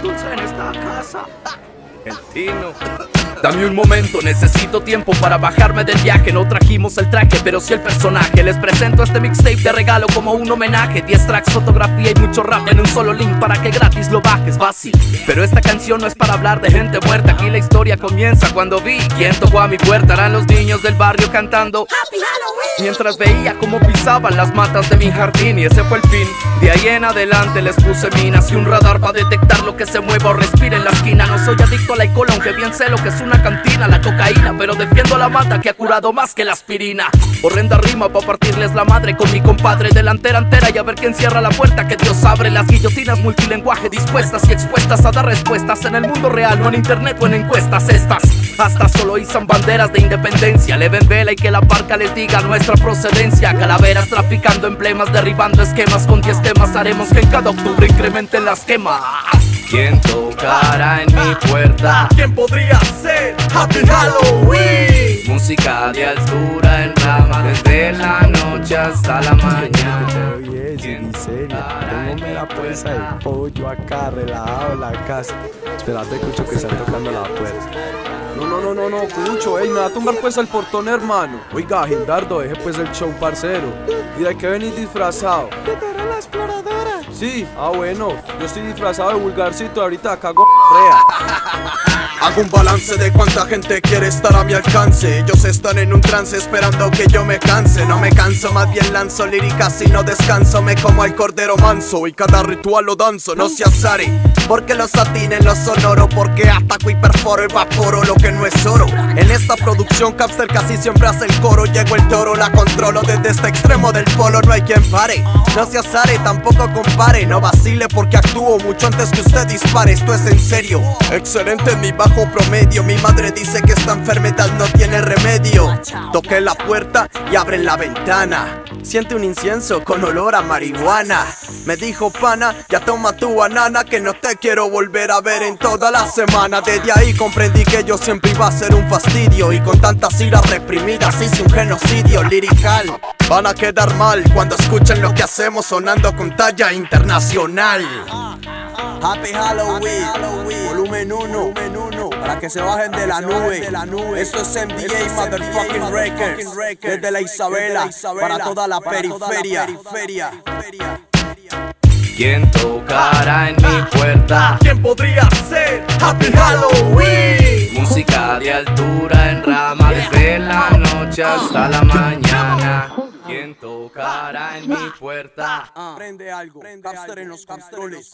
dulce en esta casa. El tino. Dame un momento, necesito tiempo para bajarme del viaje. No trajimos el traje, pero sí el personaje. Les presento este mixtape de regalo como un homenaje. 10 tracks, fotografía y mucho rap en un solo link para que gratis lo bajes. Fácil. Pero esta canción no es para hablar de gente muerta. Aquí la historia comienza cuando vi quién tocó a mi puerta. Eran los niños del barrio cantando. Mientras veía cómo pisaban las matas de mi jardín y ese fue el fin. De ahí en adelante les puse minas y un radar para detectar lo que se mueva o respira en la esquina. No soy adicto al alcohol, aunque bien sé lo que es una cantina, la cocaína, pero defiendo la mata que ha curado más que la aspirina. Horrenda rima para partirles la madre con mi compadre delantera entera y a ver quién cierra la puerta que Dios abre. Las guillotinas multilenguaje dispuestas y expuestas a dar respuestas en el mundo real, no en internet o en encuestas estas. Hasta solo izan banderas de independencia, le ven vela y que la parca les diga nuestra procedencia. Calaveras traficando emblemas, derribando esquemas con 10 temas. Haremos que en cada octubre incrementen las quemas. ¿Quién tocará en mi puerta? ¿Quién podría ser? Happy Halloween. Música de altura en rama desde la noche hasta la mañana. Oye, ¿Quién Tengo la puerta? de pollo acá, relajado en la casa. Espérate, escucho que están tocando la puerta. No, no, no, no, no, Cucho, ey, me va a tumbar pues el portón, hermano. Oiga, Gildardo, deje pues el show, parcero. ¿Y de qué venís disfrazado? De la exploradora. Sí, ah, bueno, yo estoy disfrazado de vulgarcito, ahorita cago rea. Hago un balance de cuánta gente quiere estar a mi alcance. Ellos están en un trance esperando que yo me canse. No me canso, más bien lanzo líricas y no descanso. Me como al cordero manso y cada ritual lo danzo. No se azare, porque los satines no son oro. Porque ataco y perforo, evaporo lo que no es oro. En esta producción, Capster casi siempre hace el coro. Llego el toro, la controlo desde este extremo del polo. No hay quien pare, no se azare, tampoco compare. No vacile porque actúo mucho antes que usted dispare. Esto es en serio, excelente en mi bajo promedio. Mi madre dice que esta enfermedad no tiene remedio. Toqué la puerta y abren la ventana. Siente un incienso con olor a marihuana. Me dijo pana, ya toma tu banana que no te quiero volver a ver en toda la semana. Desde ahí comprendí que yo siempre iba a ser un fastidio y con tantas iras reprimidas hice un genocidio lirical. Van a quedar mal cuando escuchen lo que hacemos sonando con talla internacional. Happy Halloween, volumen 1, para que se bajen de la nube. Esto es MDA Motherfucking Records, desde la Isabela, para toda la periferia. ¿Quién tocará en mi puerta? ¿Quién podría ser? Happy Halloween. Música de altura en rama desde la noche hasta la mañana. ¿Quién tocará en mi puerta? Prende algo, Capster en los controles.